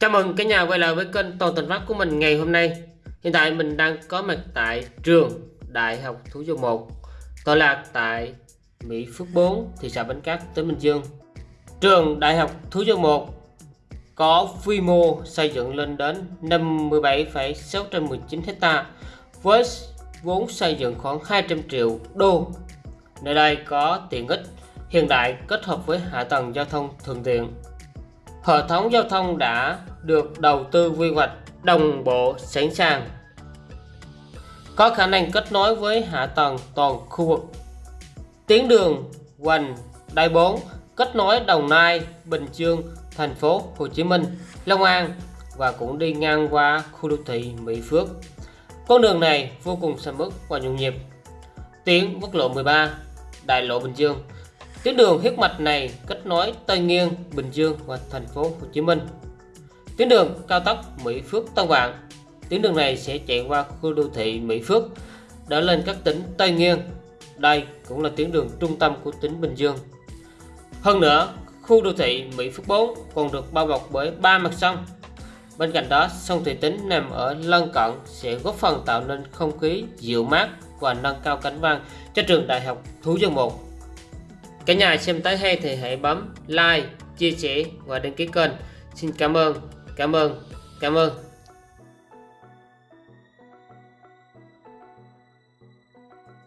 Chào mừng cả nhà quay lại với kênh Toàn Thành Phát của mình ngày hôm nay. Hiện tại mình đang có mặt tại trường Đại học Thủ Dầu Một, tọa lạc tại Mỹ Phước 4, thị xã Bến Cát, tỉnh Bình Dương. Trường Đại học Thủ Dầu Một có quy mô xây dựng lên đến 57,619 hecta, với vốn xây dựng khoảng 200 triệu đô. Nơi đây có tiện ích hiện đại kết hợp với hạ tầng giao thông thuận tiện. Hệ thống giao thông đã được đầu tư quy hoạch đồng bộ sẵn sàng, có khả năng kết nối với hạ tầng toàn khu vực. Tuyến đường Hoành Đại 4 kết nối Đồng Nai, Bình Dương, thành phố Hồ Chí Minh, Long An và cũng đi ngang qua khu đô thị Mỹ Phước. Con đường này vô cùng sầm uất và nhộn nhịp. Tuyến quốc lộ 13, đại lộ Bình Dương Tuyến đường huyết mạch này kết nối Tây Nghiên, Bình Dương và thành phố Hồ Chí Minh. Tuyến đường cao tốc Mỹ Phước Tân Vạn. Tuyến đường này sẽ chạy qua khu đô thị Mỹ Phước để lên các tỉnh Tây Nghiên. Đây cũng là tuyến đường trung tâm của tỉnh Bình Dương. Hơn nữa, khu đô thị Mỹ Phước 4 còn được bao bọc bởi ba mặt sông. Bên cạnh đó, sông Thủy Tính nằm ở lân cận sẽ góp phần tạo nên không khí dịu mát và nâng cao cảnh quan cho trường Đại học Thú Dương 1 Cả nhà xem tới hay thì hãy bấm like, chia sẻ và đăng ký kênh. Xin cảm ơn, cảm ơn, cảm ơn.